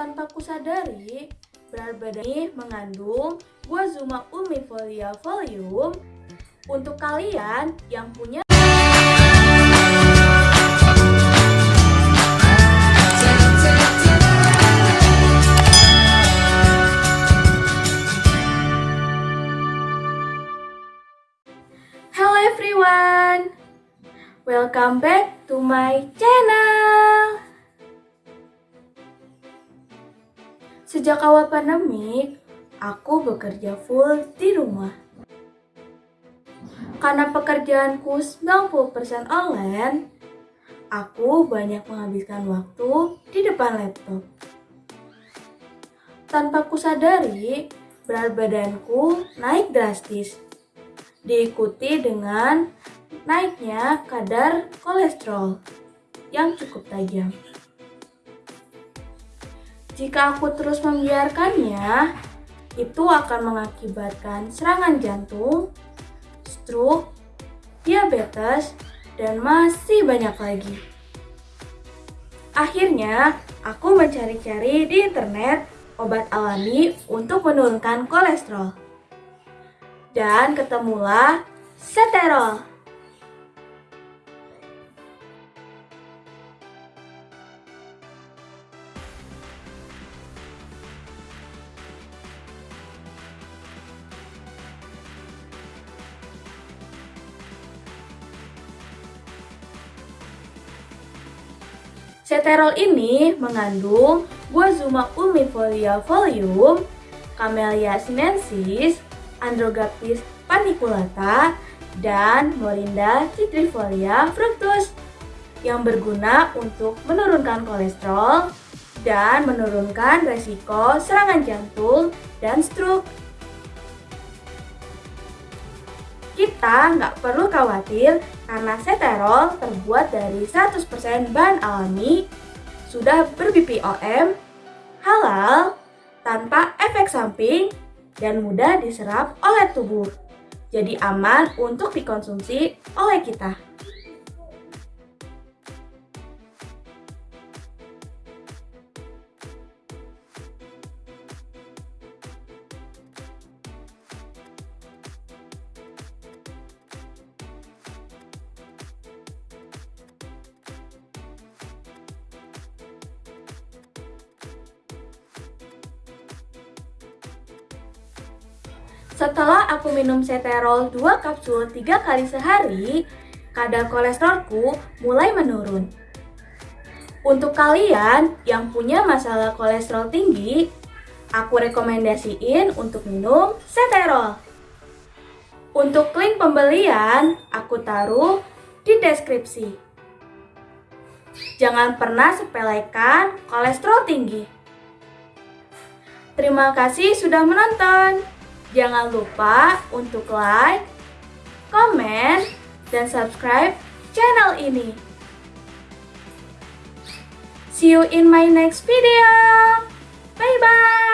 Tanpa kusadari, berat badan ini mengandung Guazuma ulmifolia folium untuk kalian yang punya Hello everyone! Welcome back to my channel! Sejak awal pandemik, aku bekerja full di rumah. Karena pekerjaanku 90% online, aku banyak menghabiskan waktu di depan laptop. Tanpa kusadari, berat badanku naik drastis diikuti dengan naiknya kadar kolesterol yang cukup tajam. Jika aku terus membiarkannya, itu akan mengakibatkan serangan jantung, stroke, diabetes, dan masih banyak lagi. Akhirnya, aku mencari-cari di internet obat alami untuk menurunkan kolesterol dan ketemulah seterol. Seterol ini mengandung Guazuma ulmifolia folium, Camellia sinensis, Androgaptis paniculata, dan Morinda citrifolia fructus yang berguna untuk menurunkan kolesterol dan menurunkan resiko serangan jantung dan stroke. Kita nggak perlu khawatir karena seterol terbuat dari 100% bahan alami, sudah ber-BPOM, halal, tanpa efek samping, dan mudah diserap oleh tubuh. Jadi aman untuk dikonsumsi oleh kita. Setelah aku minum seterol 2 kapsul 3 kali sehari, kadar kolesterolku mulai menurun. Untuk kalian yang punya masalah kolesterol tinggi, aku rekomendasiin untuk minum seterol. Untuk link pembelian, aku taruh di deskripsi. Jangan pernah sepelekan kolesterol tinggi. Terima kasih sudah menonton. Jangan lupa untuk like, komen, dan subscribe channel ini. See you in my next video. Bye-bye.